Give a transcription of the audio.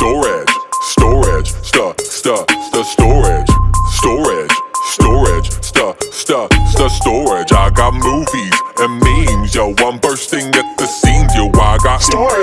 storage, storage, stuff, stuff, stuff, storage, storage, storage, stuff, stuff, stuff, storage. I got movies and memes, yo. I'm bursting at the seams, yo. I got Storage.